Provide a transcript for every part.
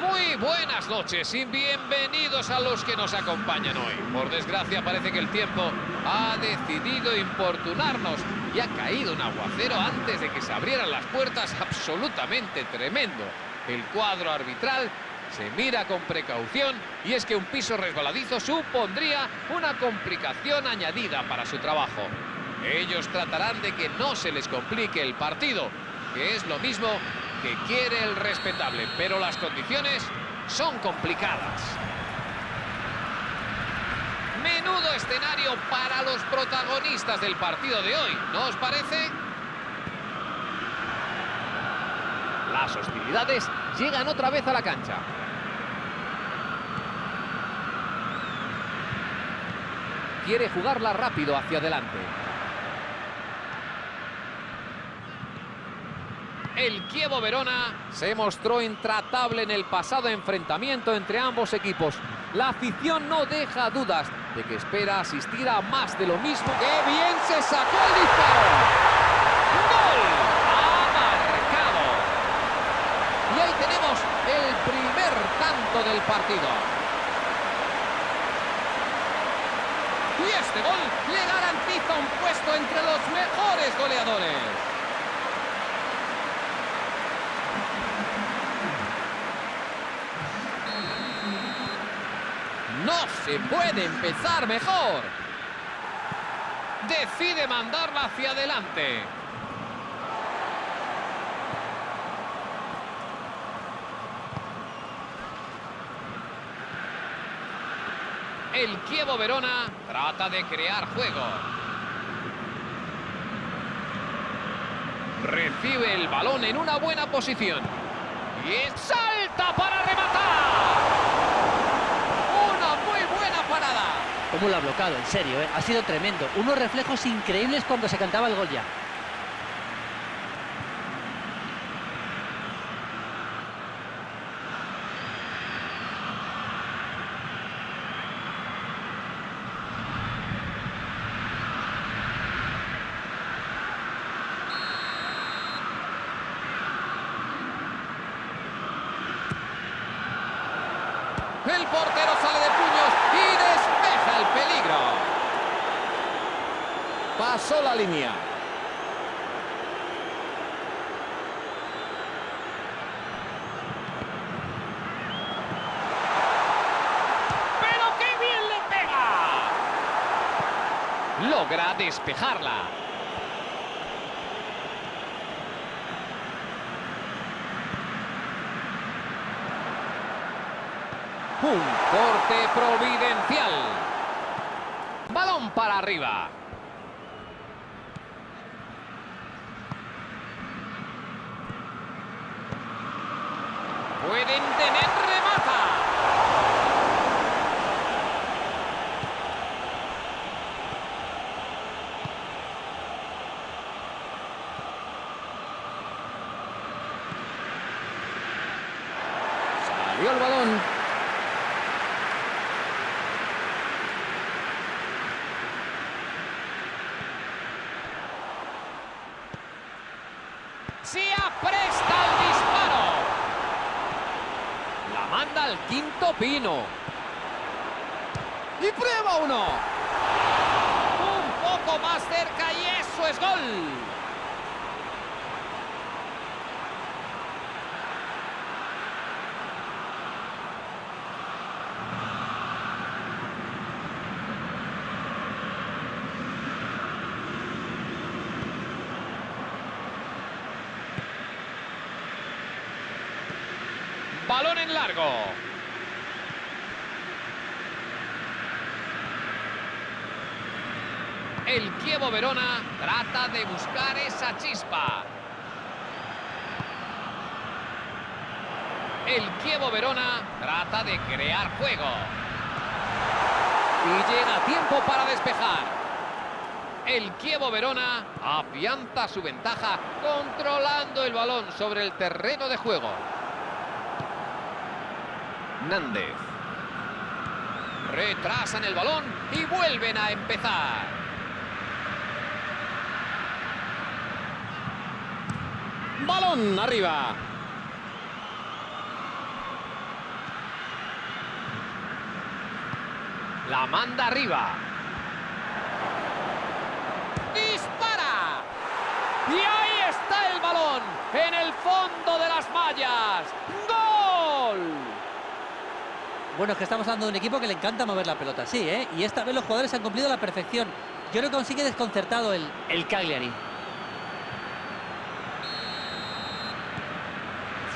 Muy buenas noches y bienvenidos a los que nos acompañan hoy. Por desgracia parece que el tiempo ha decidido importunarnos y ha caído un aguacero antes de que se abrieran las puertas absolutamente tremendo. El cuadro arbitral se mira con precaución y es que un piso resbaladizo supondría una complicación añadida para su trabajo. Ellos tratarán de que no se les complique el partido, que es lo mismo que quiere el respetable, pero las condiciones son complicadas. Menudo escenario para los protagonistas del partido de hoy, ¿no os parece? Las hostilidades llegan otra vez a la cancha. Quiere jugarla rápido hacia adelante. El Kievo Verona se mostró intratable en el pasado enfrentamiento entre ambos equipos. La afición no deja dudas de que espera asistir a más de lo mismo. ¡Qué bien se sacó el disparo! ¡Gol! ¡Ha marcado! Y ahí tenemos el primer tanto del partido. Y este gol le garantiza un puesto entre los mejores goleadores. No se puede empezar mejor. Decide mandarla hacia adelante. El Kievo Verona trata de crear juego. Recibe el balón en una buena posición. Y salta para rematar. Cómo lo ha bloqueado, en serio, ¿eh? ha sido tremendo. Unos reflejos increíbles cuando se cantaba el gol ya. El portero sale de puños y despeja el peligro. Pasó la línea. ¡Pero qué bien le pega! Logra despejarla. Un corte providencial. Balón para arriba. Pueden tener remata. Salió el balón. Se apresta el disparo. La manda al quinto pino. Y prueba uno. Un poco más cerca y eso es gol. Balón en largo. El Kievo Verona trata de buscar esa chispa. El Kievo Verona trata de crear juego. Y llega tiempo para despejar. El Kievo Verona afianza su ventaja controlando el balón sobre el terreno de juego. Nández. Retrasan el balón y vuelven a empezar. Balón arriba. La manda arriba. ¡Dispara! Y ahí está el balón en el fondo de las mallas. ¡Gol! Bueno, es que estamos hablando de un equipo que le encanta mover la pelota, sí, ¿eh? Y esta vez los jugadores han cumplido la perfección. Yo creo que aún sigue desconcertado el, el Cagliari.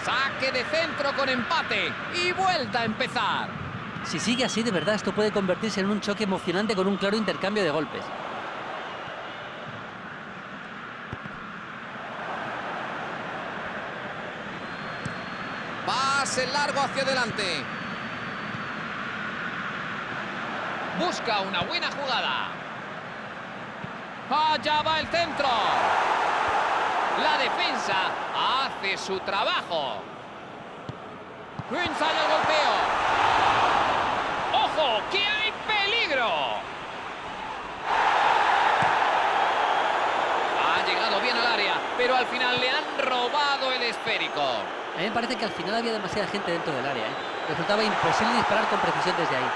Saque de centro con empate y vuelta a empezar. Si sigue así, de verdad, esto puede convertirse en un choque emocionante con un claro intercambio de golpes. Pase largo hacia adelante. Busca una buena jugada. Allá va el centro. La defensa hace su trabajo. Ensaya el golpeo. ¡Ojo! ¡Que hay peligro! Ha llegado bien al área, pero al final le han robado el esférico. A mí me parece que al final había demasiada gente dentro del área, ¿eh? Resultaba imposible disparar con precisión desde ahí.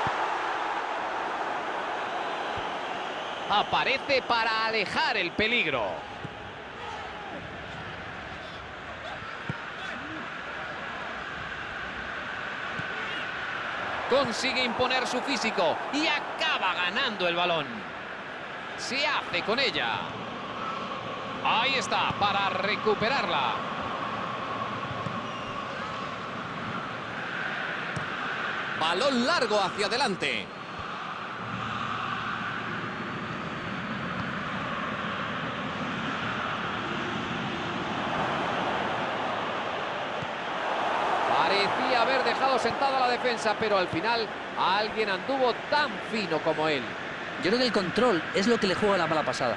Aparece para alejar el peligro. Consigue imponer su físico y acaba ganando el balón. Se hace con ella. Ahí está, para recuperarla. Balón largo hacia adelante. Haber dejado sentada la defensa, pero al final alguien anduvo tan fino como él. Yo creo que el control es lo que le juega la mala pasada.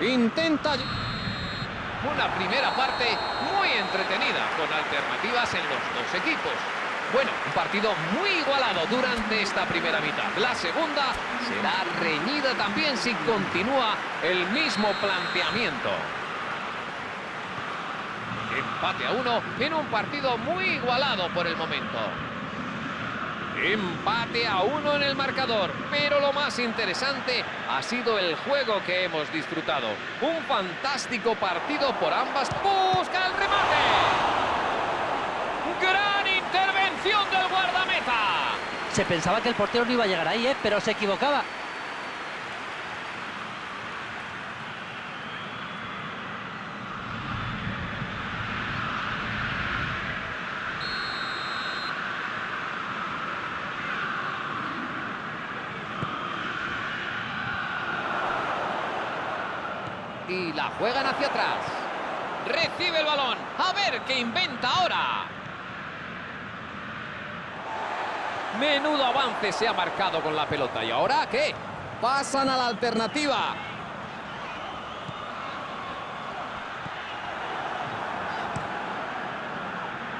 Intenta una primera parte muy entretenida, con alternativas en los dos equipos. Bueno, un partido muy igualado durante esta primera mitad. La segunda será reñida también si continúa el mismo planteamiento. Empate a uno en un partido muy igualado por el momento. Empate a uno en el marcador, pero lo más interesante ha sido el juego que hemos disfrutado. Un fantástico partido por ambas. ¡Busca el remate! ¡Gran intervención del guardameta! Se pensaba que el portero no iba a llegar ahí, ¿eh? Pero se equivocaba. Y la juegan hacia atrás. Recibe el balón. A ver qué inventa ahora. Menudo avance se ha marcado con la pelota. ¿Y ahora qué? Pasan a la alternativa.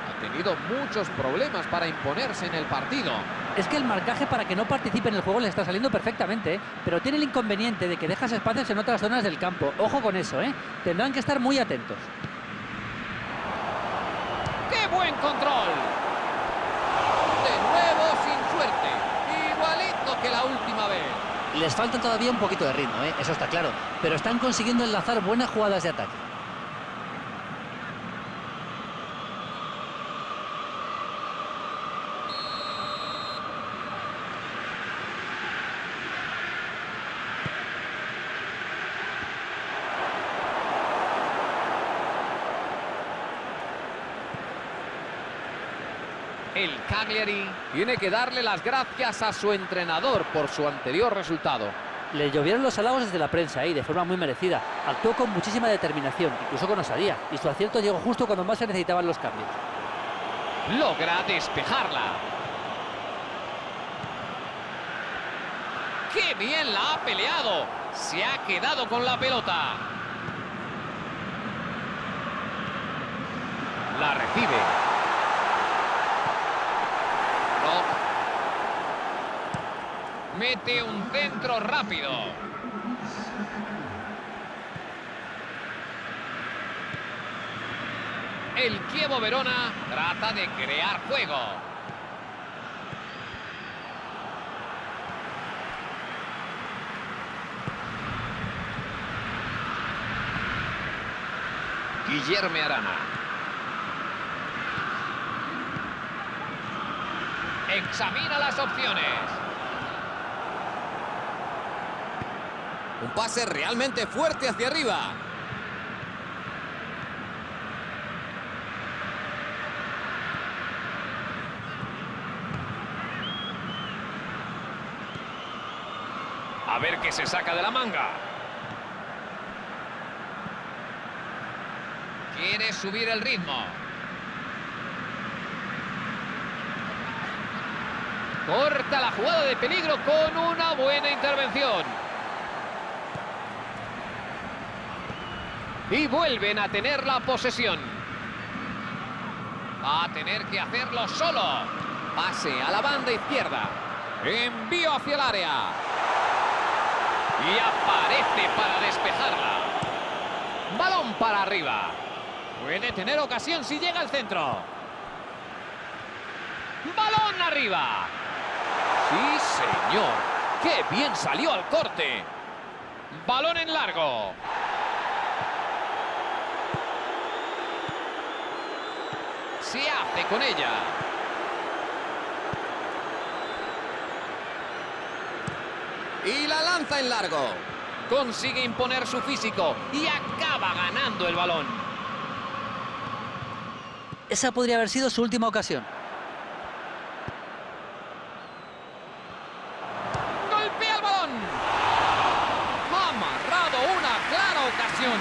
Ha tenido muchos problemas para imponerse en el partido. Es que el marcaje para que no participe en el juego le está saliendo perfectamente, ¿eh? pero tiene el inconveniente de que dejas espacios en otras zonas del campo. Ojo con eso, ¿eh? Tendrán que estar muy atentos. ¡Qué buen control! De nuevo sin suerte. Igualito que la última vez. Les falta todavía un poquito de ritmo, ¿eh? eso está claro, pero están consiguiendo enlazar buenas jugadas de ataque. El Cagliari tiene que darle las gracias a su entrenador por su anterior resultado. Le llovieron los halagos desde la prensa y de forma muy merecida. Actuó con muchísima determinación, incluso con osadía, y su acierto llegó justo cuando más se necesitaban los cambios. Logra despejarla. ¡Qué bien la ha peleado! Se ha quedado con la pelota. La recibe. No. Mete un centro rápido. El Kievo Verona trata de crear juego. Guillermo Arana. Examina las opciones. Un pase realmente fuerte hacia arriba. A ver qué se saca de la manga. Quiere subir el ritmo. Corta la jugada de peligro con una buena intervención. Y vuelven a tener la posesión. Va a tener que hacerlo solo. Pase a la banda izquierda. Envío hacia el área. Y aparece para despejarla. Balón para arriba. Puede tener ocasión si llega al centro. Balón arriba. Sí, señor. ¡Qué bien salió al corte! Balón en largo. Se hace con ella. Y la lanza en largo. Consigue imponer su físico y acaba ganando el balón. Esa podría haber sido su última ocasión. ¡Golpea el balón! Ha amarrado una clara ocasión.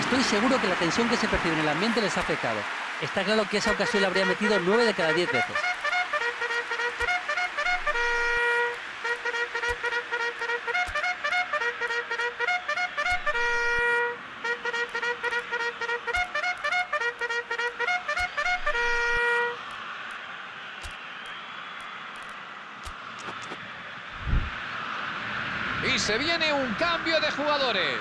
Estoy seguro que la tensión que se percibe en el ambiente les ha afectado. Está claro que esa ocasión la habría metido 9 de cada 10 veces. Y se viene un cambio de jugadores.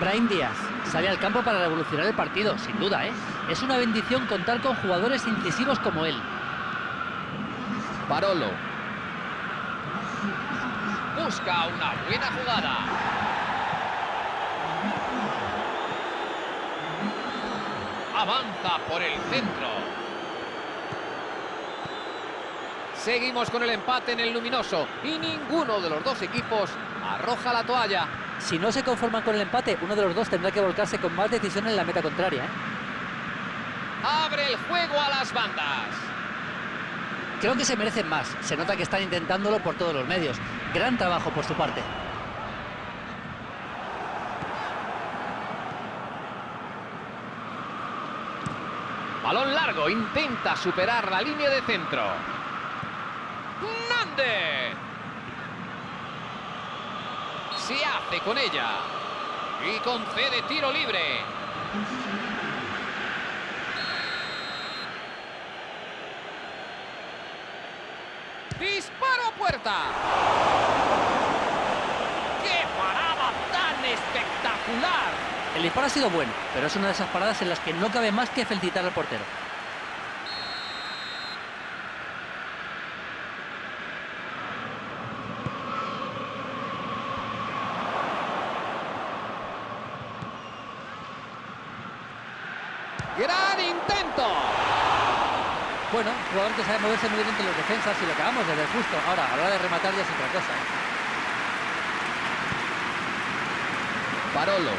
Brahim Díaz sale al campo para revolucionar el partido, sin duda, ¿eh? Es una bendición contar con jugadores incisivos como él. Parolo. Busca una buena jugada. Avanza por el centro. Seguimos con el empate en el luminoso y ninguno de los dos equipos arroja la toalla. Si no se conforman con el empate, uno de los dos tendrá que volcarse con más decisión en la meta contraria. ¿eh? Abre el juego a las bandas. Creo que se merecen más. Se nota que están intentándolo por todos los medios. Gran trabajo por su parte. Balón largo, intenta superar la línea de centro. ¡Nández! Se hace con ella. Y concede tiro libre. ¡Disparo puerta! ¡Qué parada tan espectacular! El disparo ha sido bueno, pero es una de esas paradas en las que no cabe más que felicitar al portero. ¡Gran intento! Bueno, jugador que sabe moverse muy bien entre los defensas y lo acabamos de ver justo. Ahora, a la hora de rematar ya es otra cosa. ¿eh? Parolo.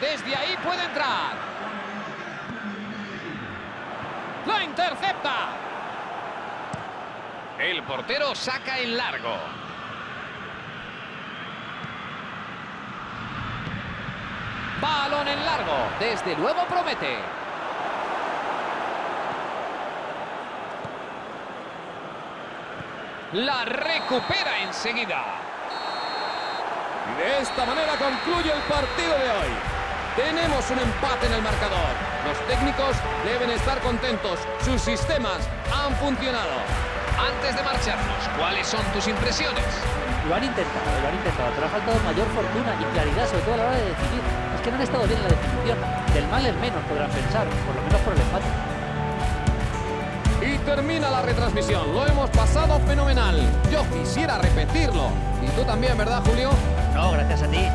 Desde ahí puede entrar. ¡La intercepta! El portero saca en largo. Balón en largo. Desde luego promete. La recupera enseguida. Y de esta manera concluye el partido de hoy. Tenemos un empate en el marcador. Los técnicos deben estar contentos. Sus sistemas han funcionado. antes de marcharnos, ¿cuáles son tus impresiones? Lo han intentado, lo han intentado, pero ha faltado mayor fortuna y claridad, sobre todo a la hora de decidir. Que no han estado bien en la definición. Del mal el menos, podrán pensar, por lo menos por el empate. Y termina la retransmisión. Lo hemos pasado fenomenal. Yo quisiera repetirlo. Y tú también, ¿verdad, Julio? No, gracias a ti.